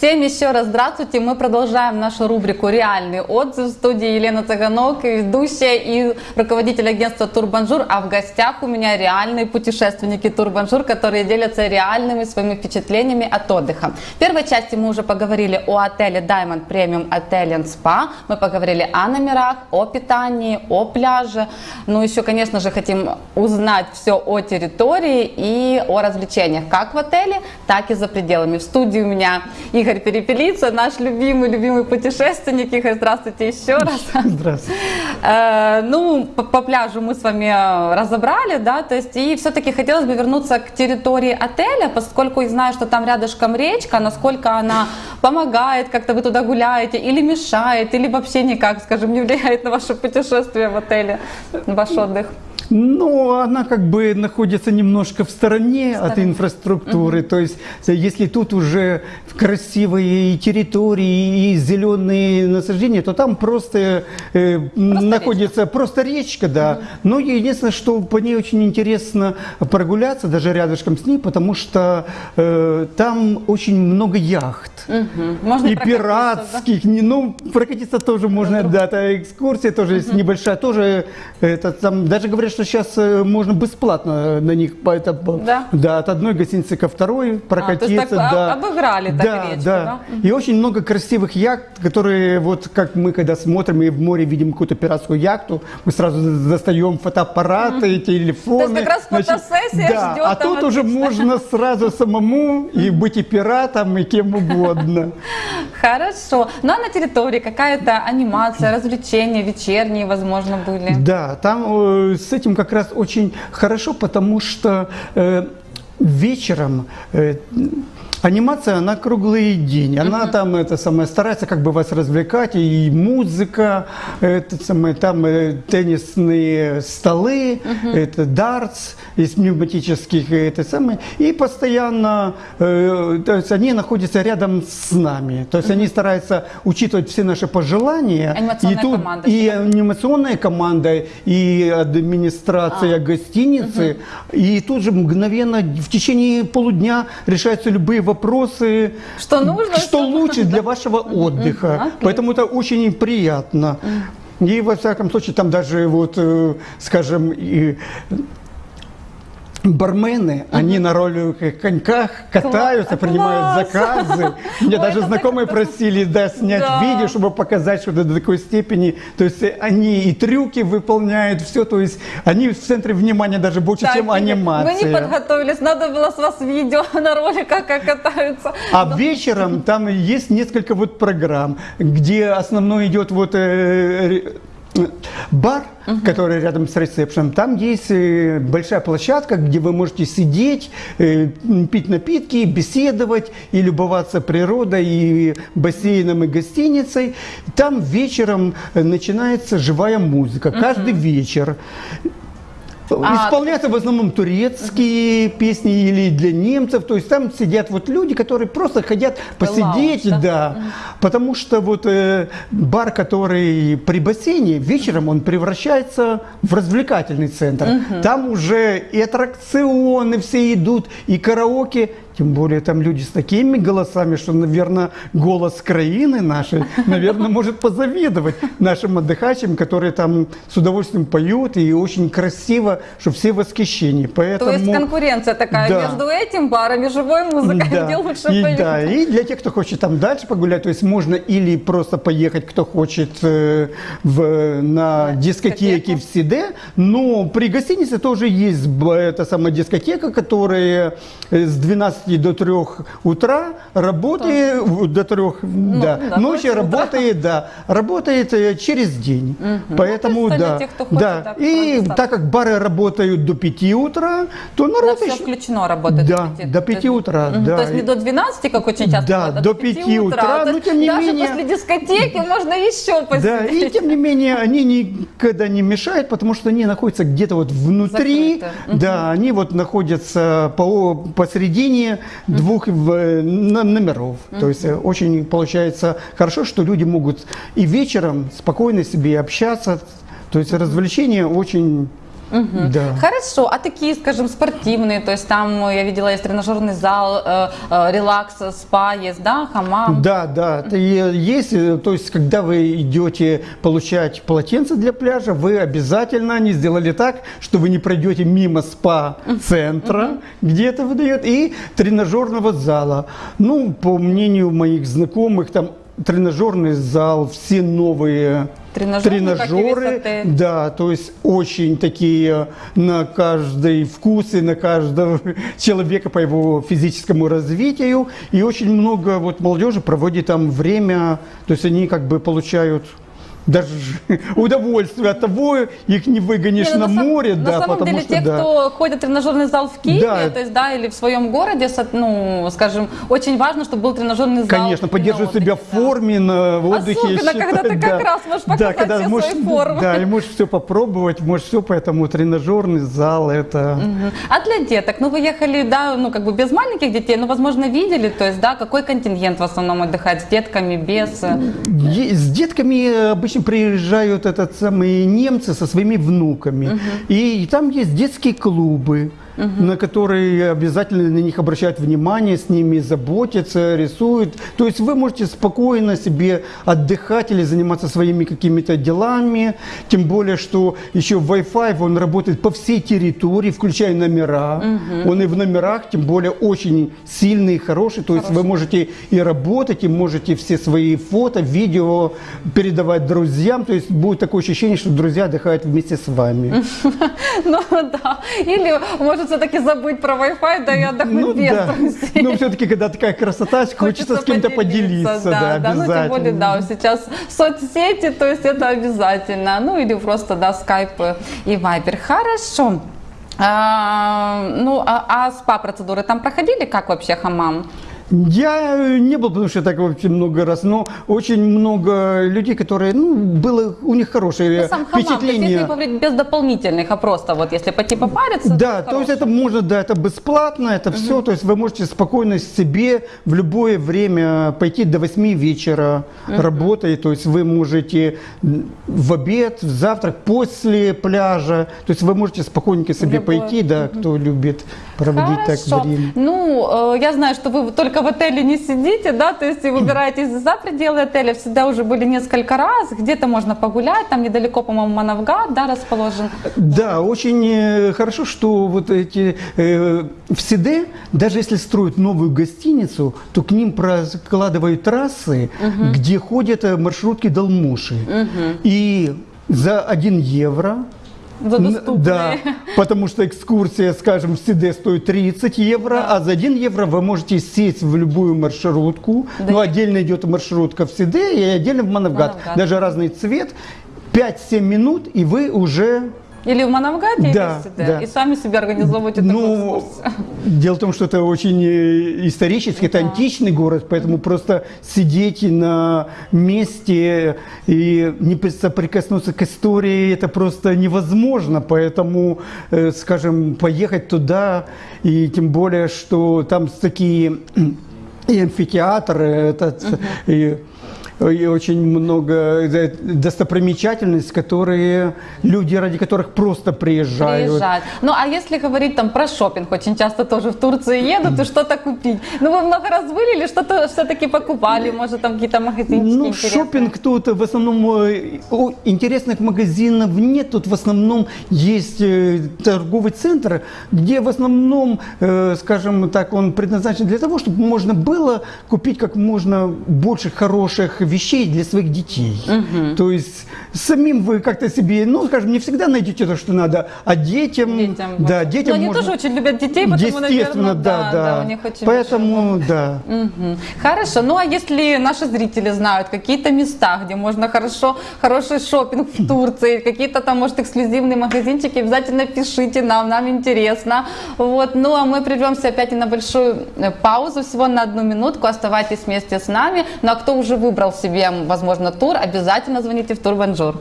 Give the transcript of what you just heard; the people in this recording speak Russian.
Всем еще раз здравствуйте. Мы продолжаем нашу рубрику «Реальный отзыв» в студии Елена Цыганок, ведущая и руководитель агентства «Турбанжур». А в гостях у меня реальные путешественники «Турбанжур», которые делятся реальными своими впечатлениями от отдыха. В первой части мы уже поговорили о отеле Diamond Premium Hotel and Spa. Мы поговорили о номерах, о питании, о пляже. Ну, еще, конечно же, хотим узнать все о территории и о развлечениях, как в отеле, так и за пределами. В студии у меня Игорь Перепелица, наш любимый-любимый путешественник. Игорь, здравствуйте еще раз. Здравствуйте. Э, ну, по, по пляжу мы с вами разобрали, да, то есть и все-таки хотелось бы вернуться к территории отеля, поскольку я знаю, что там рядышком речка, насколько она помогает, как-то вы туда гуляете, или мешает, или вообще никак, скажем, не влияет на ваше путешествие в отеле, на ваш отдых. Ну, она как бы находится немножко в стороне от инфраструктуры. Угу. То есть, если тут уже красивые территории и зеленые насаждения, то там просто, э, просто находится речка. просто речка, да. Угу. Но единственное, что по ней очень интересно прогуляться, даже рядышком с ней, потому что э, там очень много яхт. Угу. Можно и пиратских. Да? Ну, прокатиться тоже можно, да, это экскурсия тоже угу. есть небольшая, тоже это там, даже говорят, что сейчас э, можно бесплатно на них по это, да? Да, от одной гостиницы ко второй прокатиться. А, то есть так, да. обыграли так да, речку, да. да? И очень много красивых яхт, которые вот как мы когда смотрим и в море видим какую-то пиратскую яхту, мы сразу достаем фотоаппараты, -hmm. телефоны. То есть как раз фотосессия да, ждет. А тут уже можно сразу самому и быть и пиратом, и кем угодно. Хорошо. Ну а на территории какая-то анимация, развлечения вечерние, возможно, были? Да, там э, с этим как раз очень хорошо, потому что э, вечером э, Анимация, на круглый день. Она uh-huh. там это самое, старается как бы вас развлекать, и музыка, это самое, там э, теннисные столы, uh-huh. это дартс из пневматических, это самое. И постоянно, э, то есть они находятся рядом с нами. То есть uh-huh. они стараются учитывать все наши пожелания. Анимационная и тут команда. И анимационная команда, и администрация а. гостиницы. Uh-huh. И тут же мгновенно в течение полудня решаются любые вопросы, что, нужно, что лучше для вашего отдыха. Okay. Поэтому это очень приятно. И во всяком случае, там даже вот, э, скажем, и бармены, угу. они на роликовых коньках катаются, Класс. принимают заказы. Мне даже знакомые просили да, снять да. видео, чтобы показать, что до такой степени. То есть они и трюки выполняют, все. То есть они в центре внимания даже больше, так, чем анимация. Мы не подготовились, надо было с вас видео на роликах, как катаются. А да. вечером там есть несколько вот программ, где основной идет вот э, бар, угу. который рядом с ресепшеном, там есть э, большая площадка, где вы можете сидеть, э, пить напитки, беседовать и любоваться природой, и бассейном, и гостиницей. Там вечером э, начинается живая музыка, угу. каждый вечер. А, Исполняются в основном турецкие угу. песни или для немцев. То есть там сидят вот люди, которые просто хотят посидеть, Лаунж, да. да. Угу. Потому что вот э, бар, который при бассейне, вечером он превращается в развлекательный центр. Угу. Там уже и аттракционы все идут, и караоке. Тем более там люди с такими голосами, что, наверное, голос краины нашей, наверное, может позавидовать нашим отдыхающим, которые там с удовольствием поют и очень красиво, что все в восхищении. Поэтому, То есть конкуренция такая да. между этим баром и живой музыкой, да. где лучше и, поют. Да, и для тех, кто хочет там дальше погулять, то есть можно или просто поехать, кто хочет э, в, на да, дискотеке в Сиде, но при гостинице тоже есть эта самая дискотека, которая с 12 до 3 утра, работает Тоже. до 3, ну, да, да, ночи работает, утра. да, работает э, через день. Угу. Поэтому, ну, да, тех, хочет, да. Так, и так как бары работают до 5 утра, то народ да, еще... все включено работает да, до 5, до 5 утра, угу. да. То есть не до 12, как очень часто Да, бывает, до 5, 5 утра, утра но тем не даже менее... после дискотеки можно еще посидеть. Да, и тем не менее они никогда не мешают, потому что они находятся где-то вот внутри, Закрыто. да, угу. они вот находятся по, посередине двух номеров. То есть э, очень получается хорошо, что люди могут и вечером спокойно себе общаться. То есть развлечения очень Да. Хорошо, а такие, скажем, спортивные, то есть там э, я видела есть тренажерный зал, э, э, релакс, спа есть, да, хамам. Да, да, и есть. э, То есть, когда вы идете получать полотенце для пляжа, вы обязательно не сделали так, что вы не пройдете мимо спа-центра, где это выдает, и тренажерного зала. Ну, по мнению моих знакомых, там тренажерный зал, все новые Тренажеры, тренажеры, да, то есть очень такие на каждый вкус и на каждого человека по его физическому развитию. И очень много вот молодежи проводит там время, то есть они как бы получают даже удовольствие от того, их не выгонишь Не, ну, на сам- море, на да, самом деле, что те, да. кто ходит в тренажерный зал в Киеве, Да. то есть, да, или в своем городе, ну, скажем, очень важно, чтобы был тренажерный зал. Конечно, поддерживать себя в да. форме на отдыхе. Особенно, я когда ты считаю, как раз можешь да, показать когда все можешь, свои формы. Да, и можешь все попробовать, можешь все, поэтому тренажерный зал это... Мгм. А для деток, ну вы ехали, да, ну как бы без маленьких детей, но, возможно, видели, то есть, да, какой контингент в основном отдыхает с детками, без... э, С детками обычно приезжают этот самые немцы со своими внуками. И там есть детские клубы, на которые обязательно на них обращают внимание, с ними заботятся, рисуют. То есть вы можете спокойно себе отдыхать или заниматься своими какими-то делами. Тем более, что еще Wi-Fi, он работает по всей территории, включая номера. Он и в номерах, тем более, очень сильный и хороший. То есть вы можете и работать, и можете все свои фото, видео передавать друзьям. То есть будет такое ощущение, что друзья отдыхают вместе с вами. Ну да, или может все-таки забыть про Wi-Fi, да и отдохнуть Ну без да. друзей. Но все-таки, когда такая красота, хочется с кем-то поделиться. Да, да, ну тем более, обязательно. да, сейчас соцсети, то есть это обязательно, ну или просто, да, скайп и вайбер. Хорошо. А, ну, а, а спа-процедуры там проходили? Как вообще хамам? Я э, не был, потому что так вообще много раз, но очень много людей, которые, ну, было у них хорошее Ну, сам хамам, то есть впечатление. если без дополнительных, а просто вот если пойти попариться, Да, то то есть это можно, да, это бесплатно, это все, то есть вы можете спокойно себе в любое время пойти до 8 вечера работать, то есть вы можете в обед, в завтрак, после пляжа, то есть вы можете спокойненько себе любое. пойти, да, кто любит проводить так Хорошо. время. Ну, э, я знаю, что вы только в отеле не сидите, да, то есть и выбираетесь за пределы отеля, всегда уже были несколько раз, где-то можно погулять, там недалеко, по-моему, Манавгат, да, расположен. Да, очень э, хорошо, что вот эти э, в Сиде, даже если строят новую гостиницу, то к ним прокладывают трассы, где ходят э, маршрутки Долмуши. И за 1 евро За доступные. Да, потому что экскурсия, скажем, в Сиде стоит 30 евро, а за 1 евро вы можете сесть в любую маршрутку. Да. Ну, отдельно идет маршрутка в Сиде и отдельно в Манавгат. Манавгат. Даже разный цвет. 5-7 минут, и вы уже Или в Манавгате, Да, сюда, да. и сами себе организовываете такую Ну, экскурсию. дело в том, что это очень э, исторический, это Да. античный город, поэтому просто сидеть на месте и не соприкоснуться к истории, это просто невозможно. Поэтому, э, скажем, поехать туда, и тем более, что там такие и амфитеатры, этот, и и очень много э, достопримечательностей, которые люди, ради которых просто приезжают. Приезжать. Ну, а если говорить там про шопинг, очень часто тоже в Турцию едут и что-то купить. Ну, вы много раз были или что-то все-таки покупали? Может, там какие-то магазинчики Ну, интересные? шопинг тут в основном э, интересных магазинов нет. Тут в основном есть э, торговый центр, где в основном, э, скажем так, он предназначен для того, чтобы можно было купить как можно больше хороших вещей для своих детей. То есть самим вы как-то себе, ну, скажем, не всегда найдете то, что надо, а детям, Детям. да, детям Но они можно- тоже очень любят детей, потому, Естественно, наверное, да, да. у них очень Поэтому, да. Мгм. Хорошо. Ну а если наши зрители знают какие-то места, где можно хорошо, хороший шопинг в Турции, какие-то там, может, эксклюзивные магазинчики, обязательно пишите нам, нам интересно. Вот. Ну а мы прервемся опять на большую э, паузу, всего на одну минутку. Оставайтесь вместе с нами. Ну а кто уже выбрал себе, возможно, тур, обязательно звоните в Турбанжур.